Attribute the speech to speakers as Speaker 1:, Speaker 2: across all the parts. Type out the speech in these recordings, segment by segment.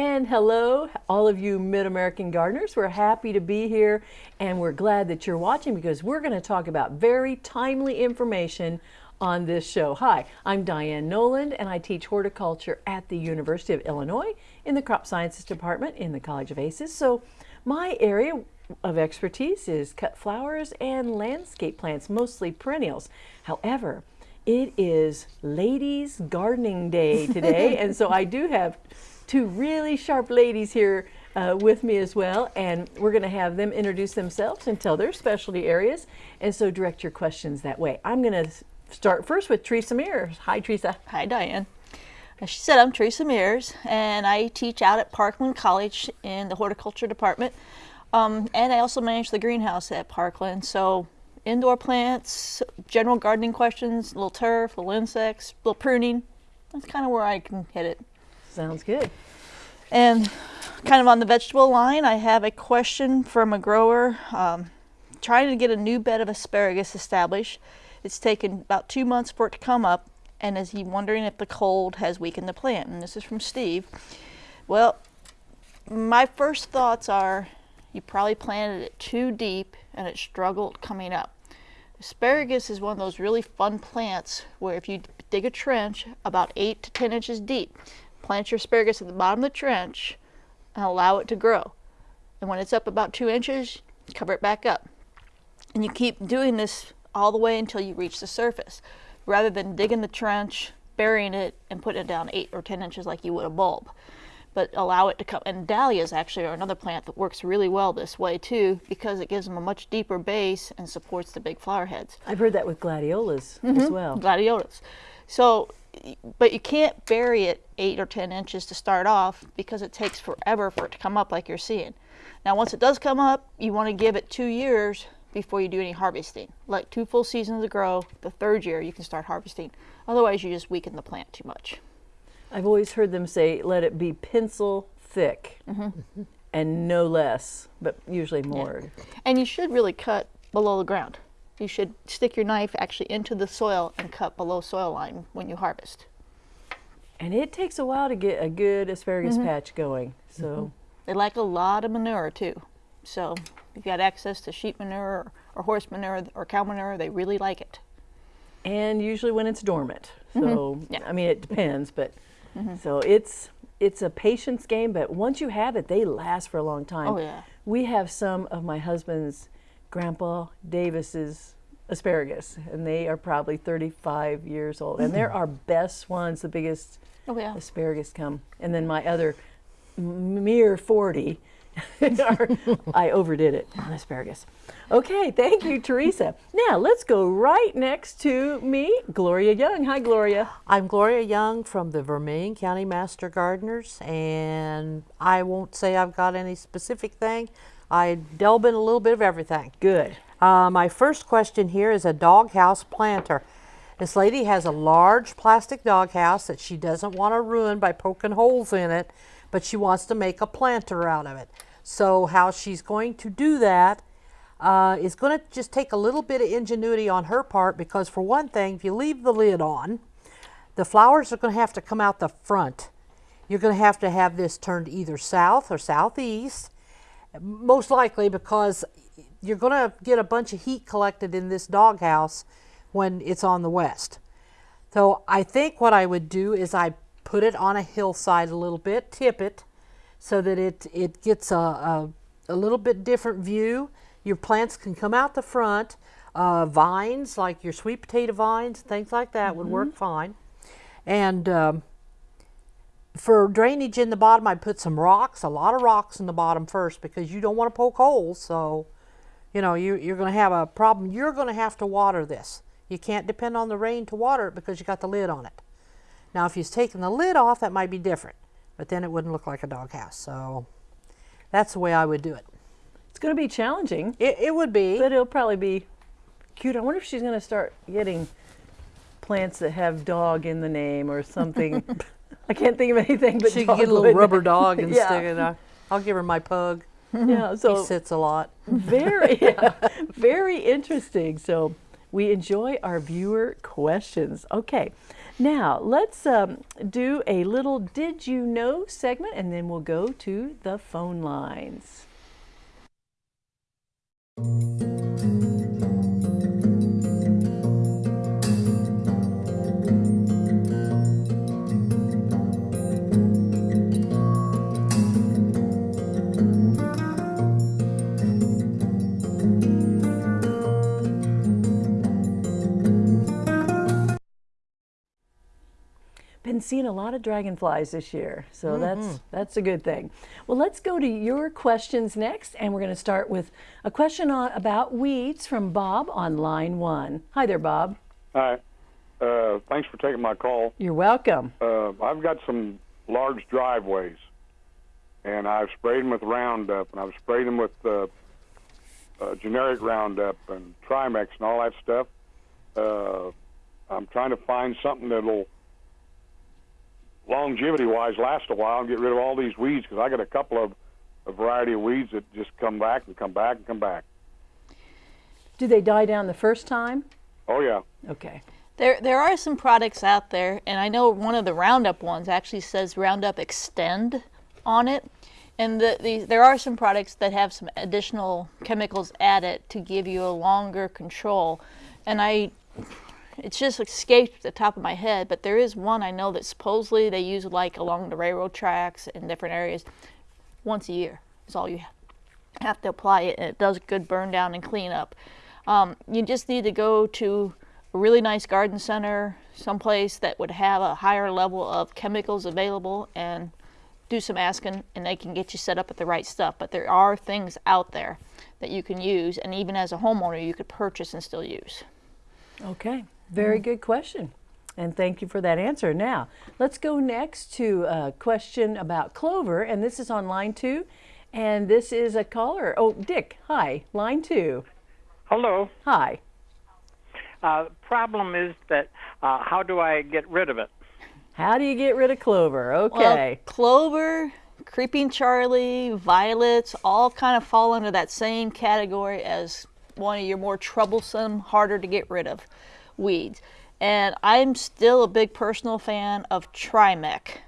Speaker 1: And hello, all of you Mid-American gardeners. We're happy to be here and we're glad that you're watching because we're going to talk about very timely information on this show. Hi, I'm Diane Noland and I teach horticulture at the University of Illinois in the Crop Sciences Department in the College of ACES. So my area of expertise is cut flowers and landscape plants, mostly perennials. However, it is ladies gardening day today and so I do have two really sharp ladies here uh, with me as well, and we're going to have them introduce themselves and tell their specialty areas, and so direct your questions that way. I'm going to start first with Teresa Mears. Hi, Teresa.
Speaker 2: Hi, Diane. As she said, I'm Teresa Mears, and I teach out at Parkland College in the horticulture department, um, and I also manage the greenhouse at Parkland. So indoor plants, general gardening questions, little turf, little insects, little pruning. That's kind of where I can hit it.
Speaker 1: Sounds good.
Speaker 2: And kind of on the vegetable line, I have a question from a grower um, trying to get a new bed of asparagus established. It's taken about two months for it to come up, and is he wondering if the cold has weakened the plant? And this is from Steve. Well, my first thoughts are you probably planted it too deep and it struggled coming up. Asparagus is one of those really fun plants where if you dig a trench about 8 to 10 inches deep, plant your asparagus at the bottom of the trench and allow it to grow. And when it's up about two inches, cover it back up. And you keep doing this all the way until you reach the surface, rather than digging the trench, burying it, and putting it down eight or 10 inches like you would a bulb. But allow it to come, and dahlias actually are another plant that works really well this way too, because it gives them a much deeper base and supports the big flower heads.
Speaker 1: I've heard that with gladiolas mm -hmm. as mm-hmm. well.
Speaker 2: Gladiolas. So but you can't bury it eight or 10 inches to start off because it takes forever for it to come up like you're seeing. Now once it does come up, you want to give it two years before you do any harvesting. Like two full seasons to grow, the third year you can start harvesting. Otherwise you just weaken the plant too much.
Speaker 1: I've always heard them say let it be pencil thick mm -hmm. and no less, but usually more.
Speaker 2: Yeah. And you should really cut below the ground you should stick your knife actually into the soil and cut below soil line when you harvest.
Speaker 1: And it takes a while to get a good asparagus mm -hmm. patch going. So mm -hmm.
Speaker 2: they like a lot of manure too. So if you've got access to sheep manure or, or horse manure or cow manure, they really like it.
Speaker 1: And usually when it's dormant. So mm -hmm. yeah. I mean it depends, but mm-hmm. so it's it's a patience game, but once you have it, they last for a long time.
Speaker 2: Oh yeah.
Speaker 1: We have some of my husband's Grandpa Davis's asparagus, and they are probably 35 years old. And they're mm-hmm. our best ones, the biggest oh, yeah. asparagus come. And then my other mere 40, I overdid it on asparagus. Okay, thank you, Teresa. Now let's go right next to me, Gloria Young. Hi, Gloria.
Speaker 3: I'm Gloria Young from the Vermilion County Master Gardeners, and I won't say I've got any specific thing. I delve in a little bit of everything.
Speaker 1: Good.
Speaker 3: Uh, my first question here is a doghouse planter. This lady has a large plastic doghouse that she doesn't want to ruin by poking holes in it, but she wants to make a planter out of it. So how she's going to do that uh, is going to just take a little bit of ingenuity on her part because for one thing, if you leave the lid on, the flowers are going to have to come out the front. You're going to have to have this turned either south or southeast most likely because you're going to get a bunch of heat collected in this doghouse when it's on the west. So I think what I would do is I put it on a hillside a little bit, tip it, so that it, it gets a, a, a little bit different view. Your plants can come out the front. Uh, vines, like your sweet potato vines, things like that mm -hmm. would work mm-hmm. fine. And um, for drainage in the bottom, I put some rocks, a lot of rocks in the bottom first because you don't want to poke holes. So, you know, you, you're going to have a problem. You're going to have to water this. You can't depend on the rain to water it because you got the lid on it. Now, if you've taken the lid off, that might be different, but then it wouldn't look like a doghouse. So that's the way I would do it.
Speaker 1: It's going to be challenging.
Speaker 3: It, it would be.
Speaker 1: But it'll probably be cute. I wonder if she's going to start getting plants that have dog in the name or something. I can't think of anything but
Speaker 3: she can get a little rubber dog and yeah. stick it on. I'll give her my pug.
Speaker 1: Yeah,
Speaker 3: so he sits a lot.
Speaker 1: Very, yeah, very interesting. So we enjoy our viewer questions. Okay, Now, let's um, do a little Did You Know segment and then we'll go to the phone lines. Been seeing a lot of dragonflies this year, so that's that's a good thing. Well, let's go to your questions next, and we're going to start with a question on about weeds from Bob on line one. Hi there, Bob.
Speaker 4: Hi. Uh, thanks for taking my call.
Speaker 1: You're welcome.
Speaker 4: Uh, I've got some large driveways, and I've sprayed them with Roundup, and I've sprayed them with uh, uh, generic Roundup and Trimex and all that stuff. Uh, I'm trying to find something that'll longevity-wise last a while and get rid of all these weeds because I got a couple of a variety of weeds that just come back and come back and come back.
Speaker 1: Do they die down the first time?
Speaker 4: Oh yeah.
Speaker 1: Okay.
Speaker 2: There, there are some products out there, and I know one of the Roundup ones actually says Roundup Extend on it. And the, the, there are some products that have some additional chemicals added to give you a longer control. And I, it's just escaped the top of my head, but there is one I know that supposedly they use like along the railroad tracks in different areas. Once a year is all you have to apply it, and it does good burn down and clean up. Um, you just need to go to a really nice garden center, someplace that would have a higher level of chemicals available, and do some asking, and they can get you set up with the right stuff. But there are things out there that you can use, and even as a homeowner, you could purchase and still use.
Speaker 1: Okay. Very good question. And thank you for that answer. Now, let's go next to a question about clover, and this is on line two. And this is a caller. Oh, Dick, hi, line two.
Speaker 5: Hello.
Speaker 1: Hi.
Speaker 5: Uh, problem is that uh, how do I get rid of it?
Speaker 1: How do you get rid of clover?
Speaker 2: Well,
Speaker 1: Okay.
Speaker 2: clover, creeping Charlie, violets, all kind of fall under that same category as one of your more troublesome, harder to get rid of weeds. And I'm still a big personal fan of Trimec,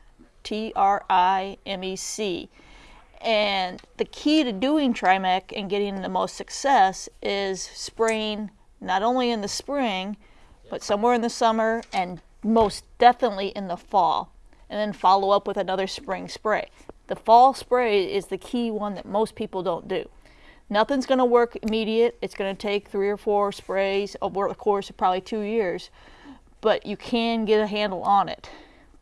Speaker 2: T R I M E C. And the key to doing Trimec and getting the most success is spraying not only in the spring, but somewhere in the summer and most definitely in the fall. And then follow up with another spring spray. The fall spray is the key one that most people don't do. Nothing's going to work immediate. It's going to take three or four sprays over the course of probably two years, but you can get a handle on it.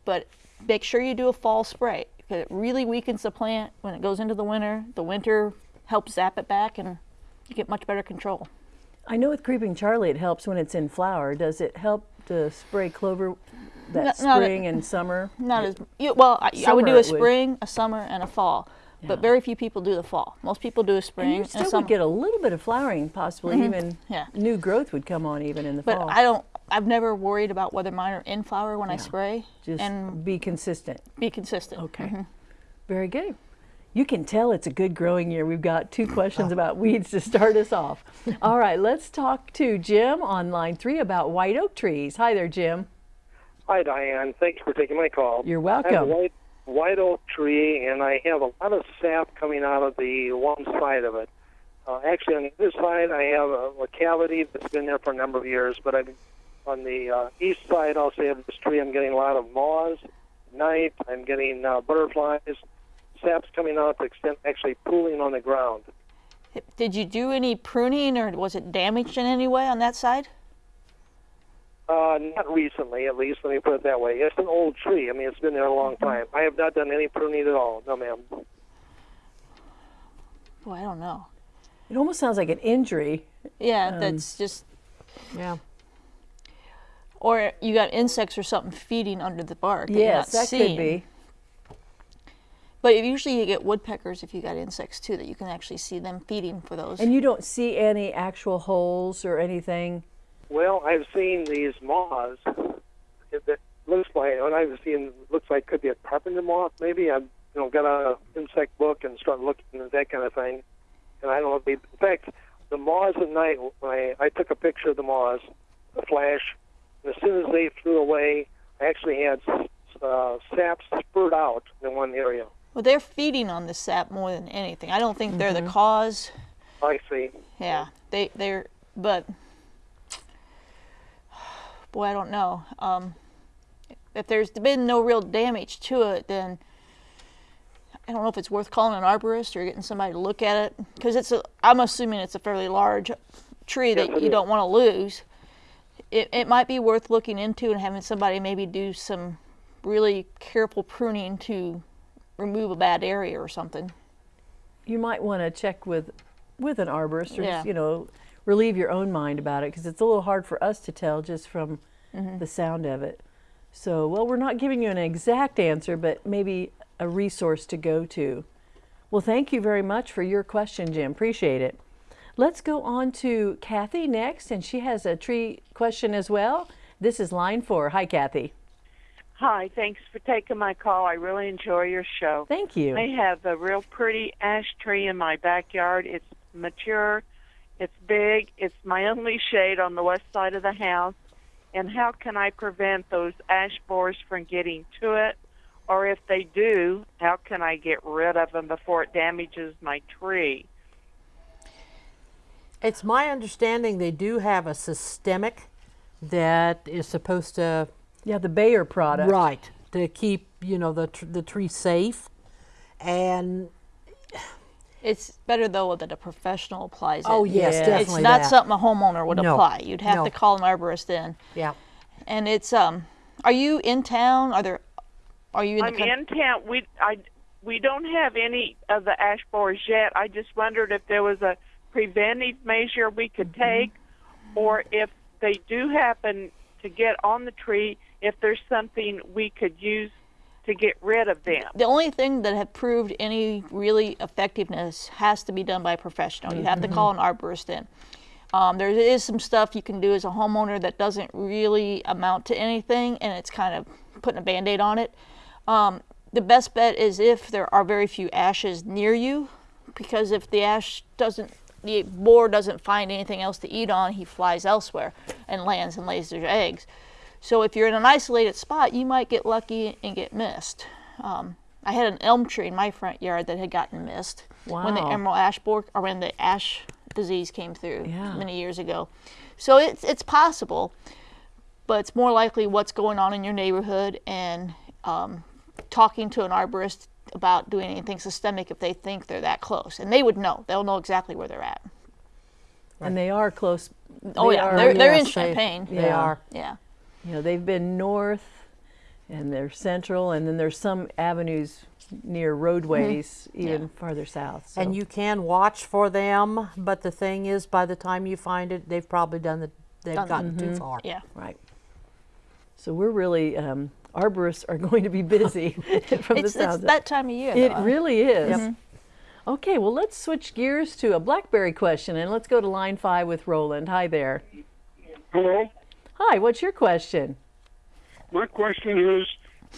Speaker 2: But make sure you do a fall spray because it really weakens the plant when it goes into the winter. The winter helps zap it back and you get much better control.
Speaker 1: I know with creeping Charlie it helps when it's in flower. Does it help to spray clover that
Speaker 2: No- not a-
Speaker 1: spring and summer?
Speaker 2: Not as you, well. I, I would do a
Speaker 1: would.
Speaker 2: spring, a summer, and a fall. But very few people do the fall. Most people do a spring
Speaker 1: And you
Speaker 2: and
Speaker 1: still
Speaker 2: a summer.
Speaker 1: would get a little bit of flowering, possibly mm-hmm. even
Speaker 2: Yeah.
Speaker 1: new growth would come on even in the
Speaker 2: but
Speaker 1: fall.
Speaker 2: I don't. I've never worried about whether mine are in flower when I spray,
Speaker 1: Just
Speaker 2: and
Speaker 1: be consistent.
Speaker 2: be consistent.
Speaker 1: Okay. Mm-hmm. Very good. You can tell it's a good growing year. We've got two questions about weeds to start us off. All right, let's talk to Jim on line three about white oak trees. Hi there, Jim.
Speaker 6: Hi, Diane. Thanks for taking my call.
Speaker 1: You're
Speaker 6: I have a
Speaker 1: welcome.
Speaker 6: white, white oak tree, and I have a lot of sap coming out of the one side of it. Uh, actually, on the other side, I have a, a cavity that's been there for a number of years. But I'm, on the uh, east side, also have this tree. I'm getting a lot of moths, night. I'm getting uh, butterflies. Sap's coming out to extent actually pooling on the ground.
Speaker 2: Did you do any pruning, or was it damaged in any way on that side?
Speaker 6: Uh, not recently, at least. Let me put it that way. It's an old tree. I mean, it's been there a long time. I have not done any pruning at all. No, ma'am.
Speaker 2: Boy, I don't know.
Speaker 1: It almost sounds like an injury.
Speaker 2: Yeah,
Speaker 1: Um,
Speaker 2: that's just.
Speaker 3: Yeah.
Speaker 2: Or you got insects or something feeding under the bark. that
Speaker 1: yes,
Speaker 2: not
Speaker 1: that
Speaker 2: seeing.
Speaker 1: could be.
Speaker 2: But usually you get woodpeckers if you got insects too, that you can actually see them feeding for those.
Speaker 1: And you don't see any actual holes or anything.
Speaker 6: Well, I've seen these moths. It, it looks like, and I've seen looks like could be a carpenter moth. Maybe I've you know got a insect book and started looking at that kind of thing. And I don't know. If they, in fact, the moths at night. When I, I took a picture of the moths, the flash. And as soon as they flew away, I actually had uh, sap spurt out in one area.
Speaker 2: Well, they're feeding on the sap more than anything. I don't think they're the cause.
Speaker 6: I see.
Speaker 2: Yeah, they they're but boy, I don't know. Um, if there's been no real damage to it, then I don't know if it's worth calling an arborist or getting somebody to look at it because it's a. I'm assuming it's a fairly large tree that
Speaker 6: Yes, it
Speaker 2: you
Speaker 6: is.
Speaker 2: don't want to lose. It it might be worth looking into and having somebody maybe do some really careful pruning to remove a bad area or something.
Speaker 1: You might want to check with with an arborist or
Speaker 2: Yeah.
Speaker 1: you know relieve your own mind about it because it's a little hard for us to tell just from
Speaker 2: Mm-hmm.
Speaker 1: the sound of it. So, well, we're not giving you an exact answer, but maybe a resource to go to. Well, thank you very much for your question, Jim. Appreciate it. Let's go on to Kathy next, and she has a tree question as well. This is line four. Hi, Kathy.
Speaker 7: Hi, thanks for taking my call. I really enjoy your show.
Speaker 1: Thank you.
Speaker 7: I have a real pretty ash tree in my backyard. It's mature, it's big, it's my only shade on the west side of the house. And how can I prevent those ash borers from getting to it? Or if they do, how can I get rid of them before it damages my tree?
Speaker 3: It's my understanding they do have a systemic that is supposed to
Speaker 1: Yeah, the Bayer product.
Speaker 3: right to keep you know the tr- the tree safe, and
Speaker 2: It's better though that a professional applies it.
Speaker 3: oh yes,
Speaker 1: Yeah.
Speaker 2: It's not
Speaker 3: that.
Speaker 2: something a homeowner would
Speaker 3: No.
Speaker 2: apply. You'd have
Speaker 3: No.
Speaker 2: to call an arborist in.
Speaker 3: Yeah,
Speaker 2: And it's um, are you in town? Are there? Are you in
Speaker 7: I'm
Speaker 2: the coun-
Speaker 7: in town. We I we don't have any of the ash borers yet. I just wondered if there was a preventive measure we could take, or if they do happen to get on the tree, if there's something we could use to get rid of them.
Speaker 2: The only thing that have proved any really effectiveness has to be done by a professional. You have to call an arborist in. Um, there is some stuff you can do as a homeowner that doesn't really amount to anything, and it's kind of putting a band aid on it. Um, the best bet is if there are very few ashes near you, because if the ash doesn't, the boar doesn't find anything else to eat on, he flies elsewhere and lands and lays their eggs. So if you're in an isolated spot, you might get lucky and get missed. Um, I had an elm tree in my front yard that had gotten missed when the emerald ash borer or when the ash disease came through
Speaker 1: Yeah.
Speaker 2: many years ago. So it's it's possible, but it's more likely what's going on in your neighborhood and um, talking to an arborist about doing anything systemic if they think they're that close, and they would know. They'll know exactly where they're at.
Speaker 1: And they are close.
Speaker 2: Oh yeah,
Speaker 1: are-
Speaker 2: they're they're in
Speaker 3: Champaign. they-
Speaker 2: Champaign.
Speaker 3: They
Speaker 1: Yeah.
Speaker 3: are.
Speaker 2: Yeah.
Speaker 1: You know, they've been north and they're central, and then there's some avenues near roadways even farther south. So.
Speaker 3: And you can watch for them, but the thing is, by the time you find it, they've probably done the they've
Speaker 2: Done-
Speaker 3: gotten too far.
Speaker 2: Yeah.
Speaker 1: Right. So we're really, um, arborists are going to be busy from
Speaker 2: It's,
Speaker 1: the
Speaker 2: it's
Speaker 1: sounds. of-
Speaker 2: that time of year.
Speaker 1: it
Speaker 2: though.
Speaker 1: really is. Okay, well, let's switch gears to a blackberry question and let's go to line five with Roland. Hi there.
Speaker 8: Hello.
Speaker 1: Hi, what's your question?
Speaker 8: My question is,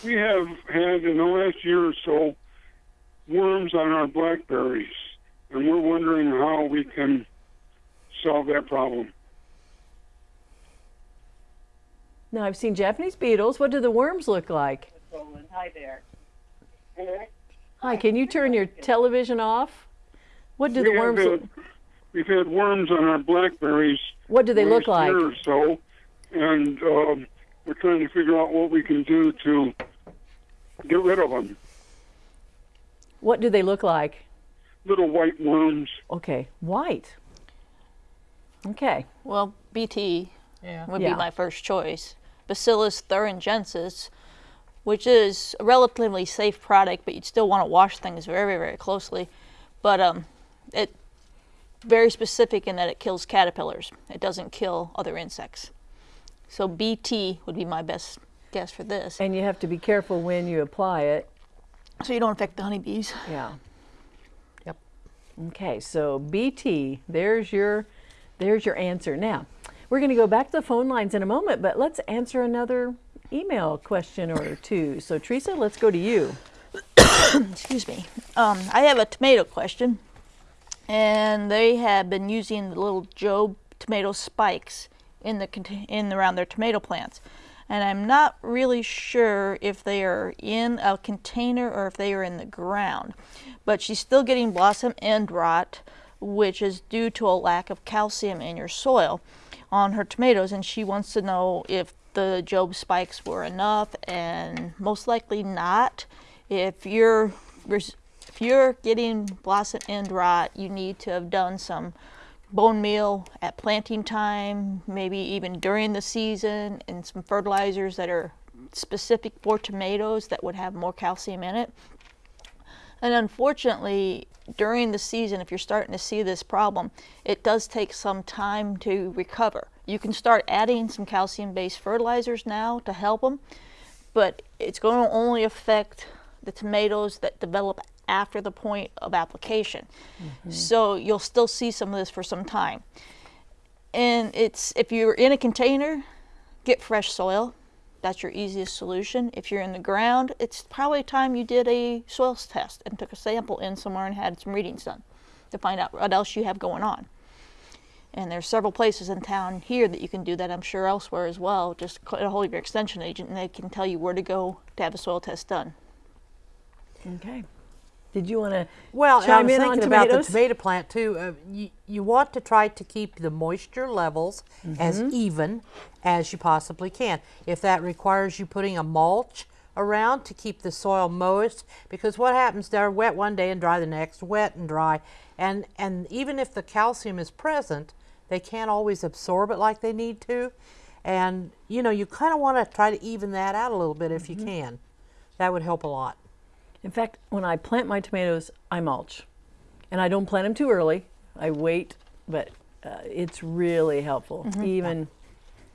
Speaker 8: we have had in the last year or so worms on our blackberries, and we're wondering how we can solve that problem.
Speaker 1: Now, I've seen Japanese beetles. What do the worms look like?
Speaker 7: Roland, hi there.
Speaker 1: Hi, can you turn your television off? What do the
Speaker 8: we have
Speaker 1: worms look
Speaker 8: had, we've had worms on our blackberries.
Speaker 1: What do they look
Speaker 8: last
Speaker 1: like?
Speaker 8: Year or so, and um, we're trying to figure out what we can do to get rid of them.
Speaker 1: What do they look like?
Speaker 8: Little white worms.
Speaker 1: Okay, white. Okay.
Speaker 2: Well, BT
Speaker 3: Yeah.
Speaker 2: would
Speaker 1: Yeah.
Speaker 2: be my first choice. Bacillus thuringiensis, which is a relatively safe product, but you'd still want to wash things very, very closely. But um, it very specific in that it kills caterpillars. It doesn't kill other insects. So BT would be my best guess for this.
Speaker 1: And you have to be careful when you apply it.
Speaker 2: So you don't affect the honeybees.
Speaker 1: Yeah.
Speaker 3: Yep.
Speaker 1: Okay, so BT, there's your there's your answer. Now, we're going to go back to the phone lines in a moment, but let's answer another email question or two. So Teresa, let's go to you.
Speaker 2: excuse me. Um, I have a tomato question, and they have been using the little Jobe tomato spikes in the in around their tomato plants. and I'm not really sure if they are in a container or if they are in the ground. But she's still getting blossom end rot, which is due to a lack of calcium in your soil on her tomatoes, and she wants to know if the Jobe spikes were enough, and most likely not. If you're if you're getting blossom end rot, you need to have done some bone meal at planting time, maybe even during the season, and some fertilizers that are specific for tomatoes that would have more calcium in it. And unfortunately, during the season, if you're starting to see this problem, it does take some time to recover. You can start adding some calcium based fertilizers now to help them, but it's going to only affect the tomatoes that develop after the point of application. Mm-hmm. So you'll still see some of this for some time. And it's if you're in a container, get fresh soil. That's your easiest solution. If you're in the ground, it's probably time you did a soil test and took a sample in somewhere and had some readings done to find out what else you have going on. And there's several places in town here that you can do that. I'm sure elsewhere as well. Just get a hold of your extension agent and they can tell you where to go to have a soil test done.
Speaker 1: Okay. Did you want to
Speaker 3: Well, and I
Speaker 1: chime
Speaker 3: was
Speaker 1: in on
Speaker 3: thinking about the tomato plant too. Uh, you, you want to try to keep the moisture levels as
Speaker 1: Mm-hmm.
Speaker 3: even as you possibly can. If that requires you putting a mulch around to keep the soil moist, because what happens? They're wet one day and dry the next, wet and dry, and and even if the calcium is present, they can't always absorb it like they need to, and you know you kind of want to try to even that out a little bit if
Speaker 1: Mm-hmm.
Speaker 3: you can. That would help a lot.
Speaker 1: In fact, when I plant my tomatoes, I mulch. And I don't plant them too early. I wait, but uh, it's really helpful. Even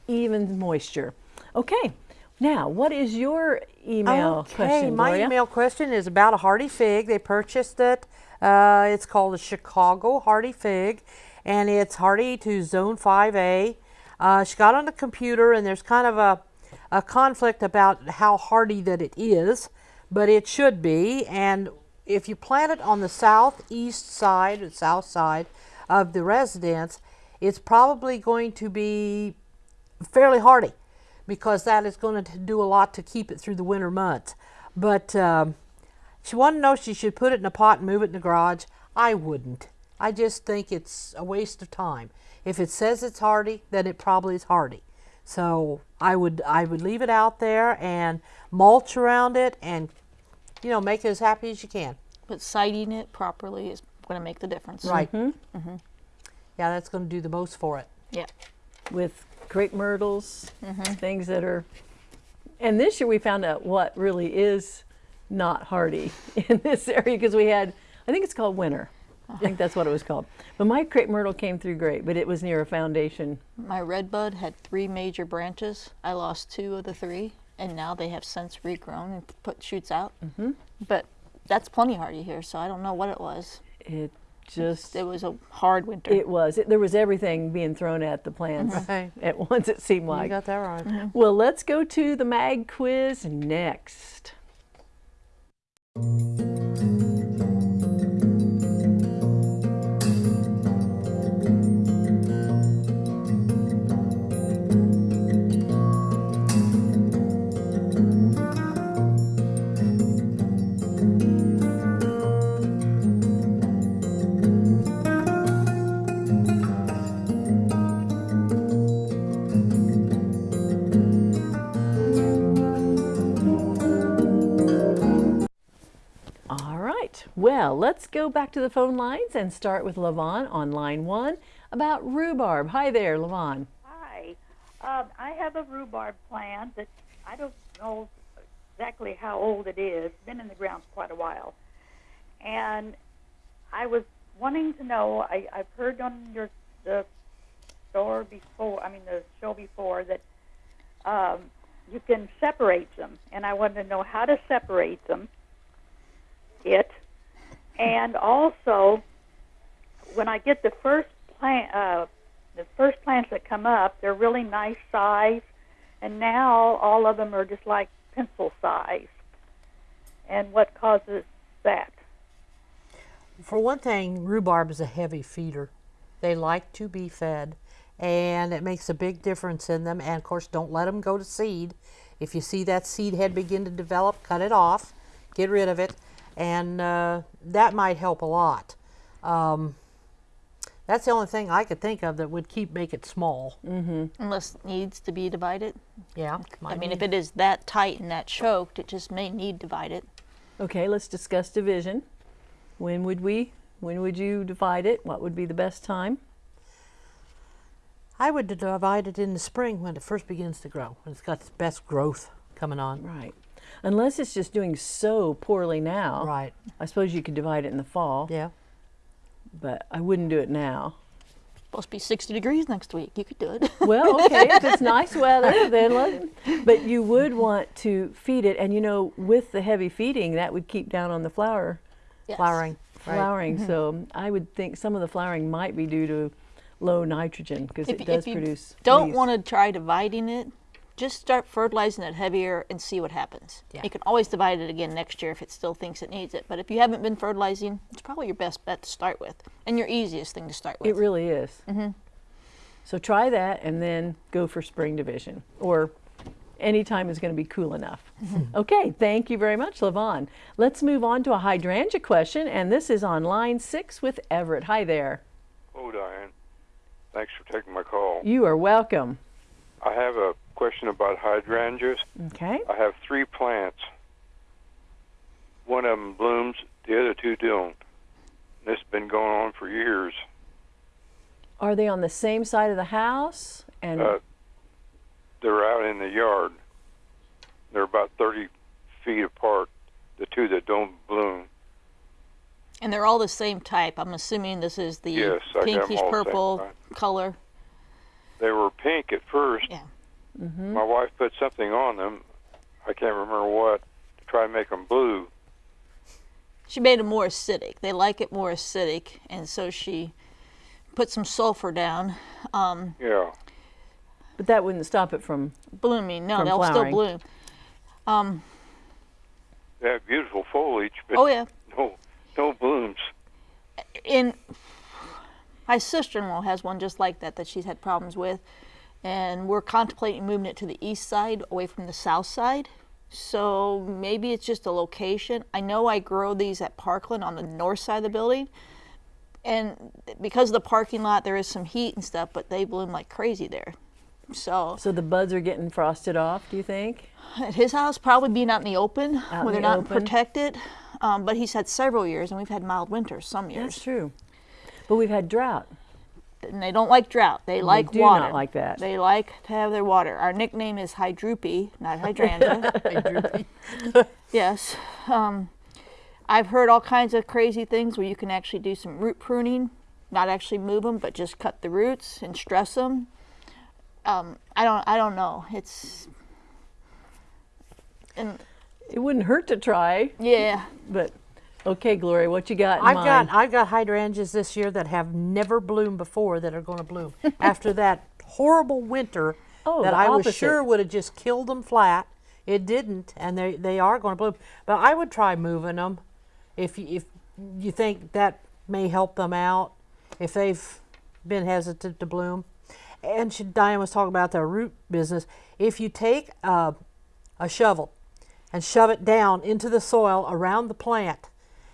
Speaker 1: even moisture. Okay. Now, what is your email
Speaker 3: okay,
Speaker 1: question,
Speaker 3: my
Speaker 1: Gloria?
Speaker 3: email question is about a hardy fig. They purchased it. Uh, it's called a Chicago hardy fig, and it's hardy to zone 5A. Uh, she got on the computer, and there's kind of a, a conflict about how hardy that it is, but it should be. And if you plant it on the southeast side, or south side of the residence, it's probably going to be fairly hardy because that is going to do a lot to keep it through the winter months. But um, she wanted to know if she should put it in a pot and move it in the garage. I wouldn't. I just think it's a waste of time. If it says it's hardy, then it probably is hardy. So I would I would leave it out there and mulch around it and you know make it as happy as you can.
Speaker 2: But siting it properly is going to make the difference.
Speaker 3: Right. Mm-hmm. Yeah, that's going to do the most for it.
Speaker 2: Yeah.
Speaker 1: with crepe myrtles,
Speaker 3: Mm-hmm.
Speaker 1: things that are. And this year we found out what really is not hardy in this area because we had, I think it's called winter. I think that's what it was called. But my crepe myrtle came through great, but it was near a foundation.
Speaker 2: My red bud had three major branches. I lost two of the three, and now they have since regrown and put shoots out. Mm-hmm. But that's plenty hardy here, so I don't know what it was.
Speaker 1: It just,
Speaker 2: It was a hard winter.
Speaker 1: it was. It, there was everything being thrown at the plants
Speaker 3: Right.
Speaker 1: at once, it seemed like
Speaker 3: You
Speaker 1: like.
Speaker 3: got that right.
Speaker 1: Well, let's go to the mag quiz next. Well, let's go back to the phone lines and start with Levon on line one about rhubarb. Hi there, Levon.
Speaker 9: Hi. Um, I have a rhubarb plant that I don't know exactly how old it is. Been in the ground for quite a while. And I was wanting to know, I, I've heard on your the store before, I mean the show before, that um, you can separate them. And I wanted to know how to separate them, it. And also, when I get the first plant, uh, the first plants that come up, they're really nice size, and now all of them are just like pencil size. And what causes that?
Speaker 3: For one thing, rhubarb is a heavy feeder. They like to be fed, and it makes a big difference in them. And of course, don't let them go to seed. If you see that seed head begin to develop, cut it off, get rid of it, and uh, that might help a lot. Um, that's the only thing I could think of that would keep make it small.
Speaker 2: Unless it needs to be divided.
Speaker 3: Yeah,
Speaker 2: I mean, if it is that tight and that choked, it just may need divided.
Speaker 1: Okay, let's discuss division. When would we? When would you divide it? What would be the best time?
Speaker 3: I would divide it in the spring when it first begins to grow, when it's got its best growth coming on.
Speaker 1: Right. Unless it's just doing so poorly now.
Speaker 3: Right.
Speaker 1: I suppose you could divide it in the fall,
Speaker 3: Yeah.
Speaker 1: but I wouldn't do it now.
Speaker 2: Supposed to be 60 degrees next week. You could do it.
Speaker 1: Well, okay, if it's nice weather, then let. But you would want to feed it, and you know, with the heavy feeding, that would keep down on the flower
Speaker 2: Yes.
Speaker 3: Flowering. Right.
Speaker 1: flowering. Mm-hmm. So I would think some of the flowering might be due to low nitrogen because it
Speaker 2: y-
Speaker 1: does
Speaker 2: if you
Speaker 1: produce.
Speaker 2: don't
Speaker 1: leaves.
Speaker 2: want to try dividing it, just start fertilizing it heavier and see what happens.
Speaker 3: Yeah.
Speaker 2: You can always divide it again next year if it still thinks it needs it. But if you haven't been fertilizing, it's probably your best bet to start with and your easiest thing to start with.
Speaker 1: It really is. Mm-hmm. So try that and then go for spring division or anytime is going to be cool enough. okay, thank you very much, Levon. Let's move on to a hydrangea question, and this is on line six with Everett. Hi there.
Speaker 10: Oh, Diane. Thanks for taking my call.
Speaker 1: You are welcome.
Speaker 10: I have a question about hydrangeas.
Speaker 1: Okay.
Speaker 10: I have three plants. One of them blooms, the other two don't. This has been going on for years.
Speaker 1: Are they on the same side of the house? And
Speaker 10: Uh, they're out in the yard. They're about 30 feet apart, the two that don't bloom.
Speaker 2: And they're all the same type. I'm assuming this is the
Speaker 10: Yes, I got 'em
Speaker 2: pinkish
Speaker 10: all the
Speaker 2: purple color.
Speaker 10: They were pink at first.
Speaker 2: Yeah.
Speaker 10: My wife put something on them. I can't remember what to try and make them blue.
Speaker 2: She made them more acidic. They like it more acidic, and so she put some sulfur down. Um,
Speaker 10: Yeah.
Speaker 1: but that wouldn't stop it from.
Speaker 2: blooming. No,
Speaker 1: From
Speaker 2: they'll
Speaker 1: flowering.
Speaker 2: still bloom. Um,
Speaker 10: They have beautiful foliage, but
Speaker 2: oh yeah.
Speaker 10: no, no blooms.
Speaker 2: in my sister-in-law has one just like that that she's had problems with and we're contemplating moving it to the east side away from the south side so maybe it's just a location i know i grow these at parkland on the north side of the building and because of the parking lot there is some heat and stuff but they bloom like crazy there so
Speaker 1: So the buds are getting frosted off. Do you think?
Speaker 2: at his house probably being out in the open
Speaker 1: Out
Speaker 2: where they're
Speaker 1: the
Speaker 2: not
Speaker 1: open.
Speaker 2: protected um, but he's had several years and we've had mild winters some years
Speaker 1: That's true. But we've had drought.
Speaker 2: And they don't like drought. They like water.
Speaker 1: they do
Speaker 2: water.
Speaker 1: not like that.
Speaker 2: They like to have their water. Our nickname is Hydroopy, not Hydrangea. yes. Um, I've heard all kinds of crazy things where you can actually do some root pruning, not actually move them, but just cut the roots and stress them. Um, I don't. I don't know. It's and
Speaker 1: It wouldn't hurt to try,
Speaker 2: yeah.
Speaker 1: but okay, Gloria, what you got in
Speaker 3: I've
Speaker 1: mind?
Speaker 3: got I've got hydrangeas this year that have never bloomed before that are going to bloom after that horrible winter
Speaker 1: Oh,
Speaker 3: that I was sure would have just killed them flat. It didn't, and they they are going to bloom. But I would try moving them if you, if you think that may help them out if they've been hesitant to bloom. And she, Diane was talking about the root business. If you take uh, a shovel and shove it down into the soil around the plant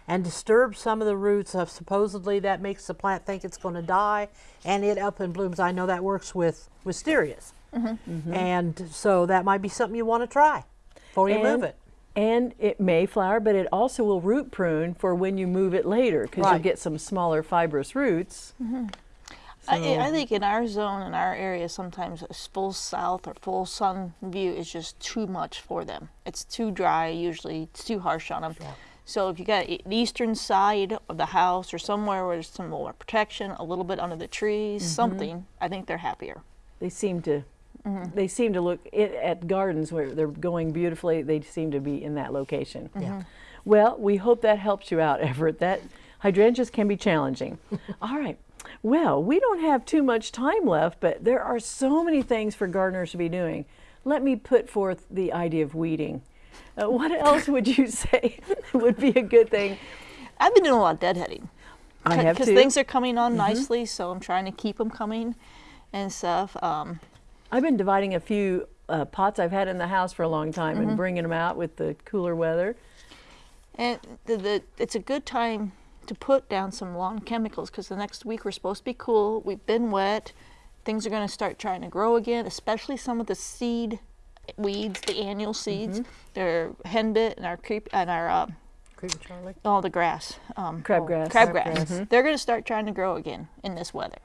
Speaker 3: and disturb some of the roots of supposedly that makes the plant think it's going to die and it up and blooms. I know that works with wisterias mm-hmm. mm-hmm. and so that might be something you want to try before you move it.
Speaker 1: And it may flower, but it also will root prune for when you move it later because you'll get some smaller fibrous roots. Mm-hmm.
Speaker 2: I, I think in our zone, in our area, sometimes a full south or full sun view is just too much for them. It's too dry, usually, it's too harsh on them. So if you got the eastern side of the house or somewhere where there's some more protection, a little bit under the trees, mm-hmm. something, I think they're happier.
Speaker 1: They seem to. Mm-hmm. They seem to look it, at gardens where they're going beautifully. They seem to be in that location. Mm-hmm.
Speaker 3: Yeah.
Speaker 1: Well, we hope that helps you out, Everett. That hydrangeas can be challenging. All right. Well, we don't have too much time left, but there are so many things for gardeners to be doing. Let me put forth the idea of weeding. Uh, what else would you say would be a good thing?
Speaker 2: I've been doing a lot of deadheading.
Speaker 1: I have
Speaker 2: Because things are coming on nicely, so I'm trying to keep them coming. and stuff. Um,
Speaker 1: I've been dividing a few uh, pots I've had in the house for a long time
Speaker 2: Mm-hmm.
Speaker 1: and bringing them out with the cooler weather.
Speaker 2: And the, the it's a good time to put down some lawn chemicals because the next week we're supposed to be cool. We've been wet. Things are going to start trying to grow again, especially some of the seed weeds, the annual seeds. They're henbit and our creep and our uh,
Speaker 3: Creepy Charlie.
Speaker 2: all the grass, um,
Speaker 1: Crabgrass.
Speaker 2: crabgrass. They're going to start trying to grow again in this weather,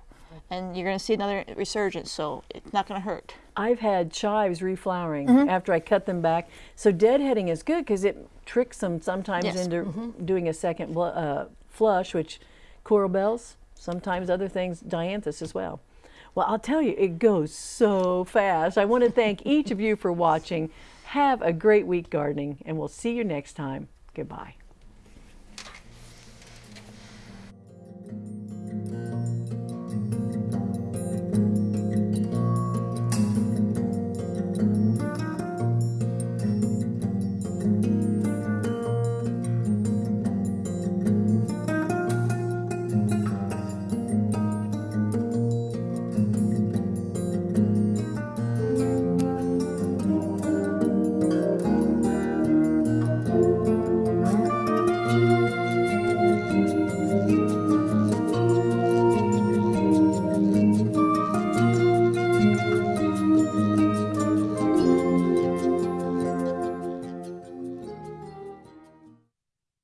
Speaker 2: and you're going to see another resurgence. So it's not going to hurt.
Speaker 1: I've had chives reflowering
Speaker 2: Mm-hmm.
Speaker 1: after I cut them back. So deadheading is good because it tricks them sometimes
Speaker 2: Yes. Mm-hmm.
Speaker 1: into doing a second uh, flush, which coral bells, sometimes other things, dianthus as well. Well, I'll tell you, it goes so fast. I want to thank each of you for watching. Have a great week gardening, and we'll see you next time. Goodbye.